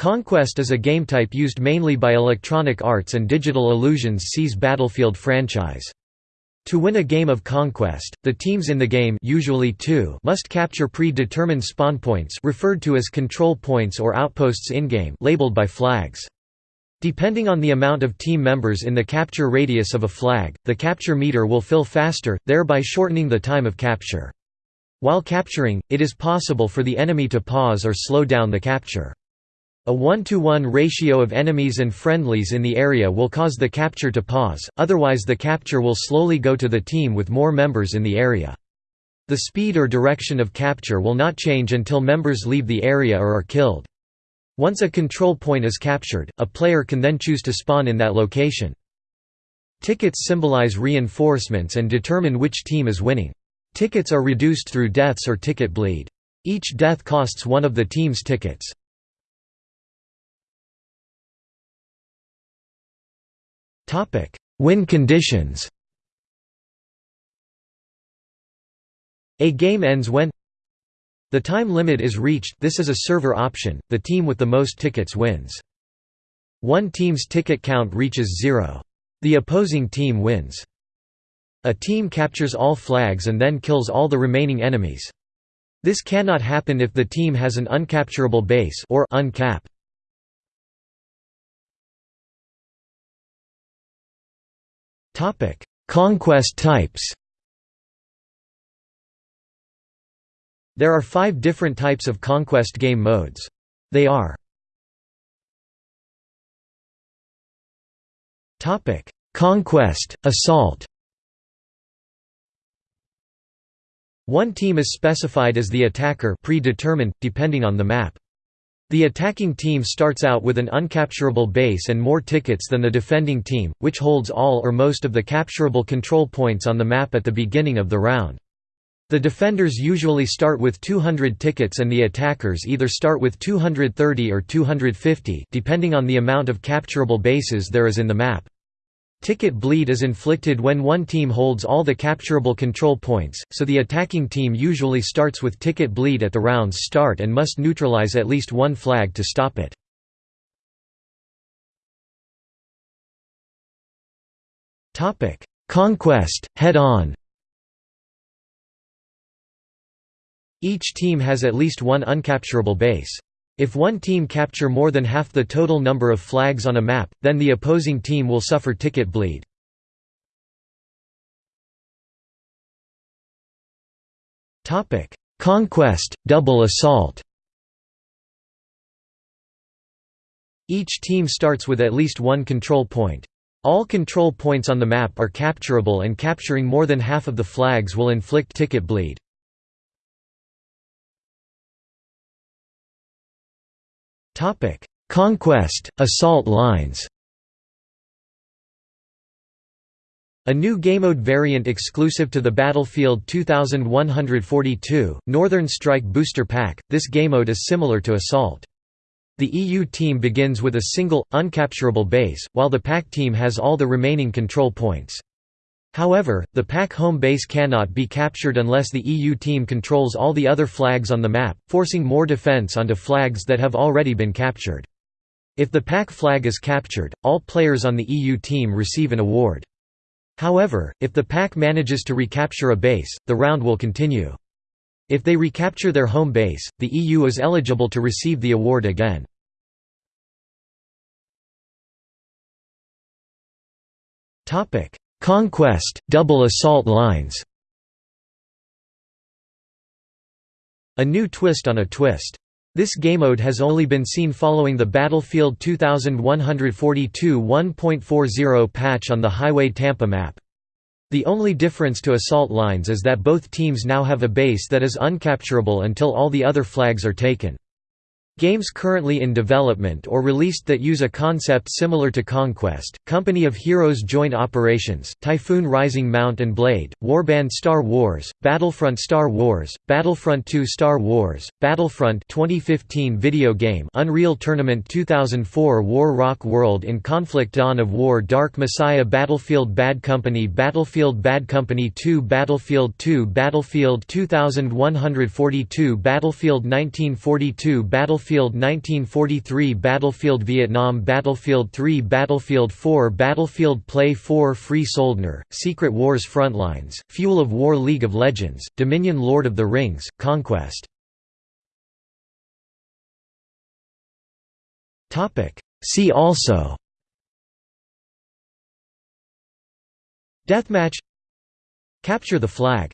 Conquest is a game type used mainly by Electronic Arts and Digital Illusions' CE's Battlefield franchise. To win a game of Conquest, the teams in the game usually two must capture pre-determined spawn points referred to as control points or outposts in-game labeled by flags. Depending on the amount of team members in the capture radius of a flag, the capture meter will fill faster, thereby shortening the time of capture. While capturing, it is possible for the enemy to pause or slow down the capture. A 1 to 1 ratio of enemies and friendlies in the area will cause the capture to pause, otherwise the capture will slowly go to the team with more members in the area. The speed or direction of capture will not change until members leave the area or are killed. Once a control point is captured, a player can then choose to spawn in that location. Tickets symbolize reinforcements and determine which team is winning. Tickets are reduced through deaths or ticket bleed. Each death costs one of the team's tickets. Win conditions A game ends when the time limit is reached this is a server option, the team with the most tickets wins. One team's ticket count reaches zero. The opposing team wins. A team captures all flags and then kills all the remaining enemies. This cannot happen if the team has an uncapturable base or uncap. Conquest types There are five different types of conquest game modes. They are Conquest, Assault One team is specified as the attacker predetermined, depending on the map. The attacking team starts out with an uncapturable base and more tickets than the defending team, which holds all or most of the capturable control points on the map at the beginning of the round. The defenders usually start with 200 tickets and the attackers either start with 230 or 250 depending on the amount of capturable bases there is in the map. Ticket bleed is inflicted when one team holds all the capturable control points, so the attacking team usually starts with ticket bleed at the round's start and must neutralize at least one flag to stop it. Conquest, head-on Each team has at least one uncapturable base. If one team capture more than half the total number of flags on a map, then the opposing team will suffer ticket bleed. Conquest, double assault Each team starts with at least one control point. All control points on the map are capturable and capturing more than half of the flags will inflict ticket bleed. Conquest, assault lines A new gamemode variant exclusive to the Battlefield 2142, Northern Strike Booster Pack, this gamemode is similar to Assault. The EU team begins with a single, uncapturable base, while the PAC team has all the remaining control points. However, the PAC home base cannot be captured unless the EU team controls all the other flags on the map, forcing more defense onto flags that have already been captured. If the PAC flag is captured, all players on the EU team receive an award. However, if the PAC manages to recapture a base, the round will continue. If they recapture their home base, the EU is eligible to receive the award again. Topic: Conquest, double assault lines A new twist on a twist. This gamemode has only been seen following the Battlefield 2142 1.40 patch on the Highway Tampa map. The only difference to assault lines is that both teams now have a base that is uncapturable until all the other flags are taken. Games currently in development or released that use a concept similar to Conquest, Company of Heroes Joint Operations, Typhoon Rising Mount and Blade, Warband Star Wars, Battlefront Star Wars, Battlefront 2 Star Wars, Battlefront 2015 video game Unreal Tournament 2004 War Rock World in Conflict Dawn of War Dark Messiah Battlefield Bad Company Battlefield Bad Company 2 Battlefield 2 Battlefield 2142 Battlefield 1942 Battlefield Battlefield 1943 Battlefield Vietnam Battlefield 3 Battlefield 4 Battlefield Play 4 Free Soldner, Secret Wars Frontlines, Fuel of War League of Legends, Dominion Lord of the Rings, Conquest. See also. Deathmatch. Capture the flag